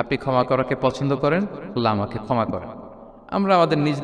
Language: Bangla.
আপনি ক্ষমা করাকে পছন্দ করেন আল্লাহ আমাকে ক্ষমা করেন। আমরা আমাদের নিজ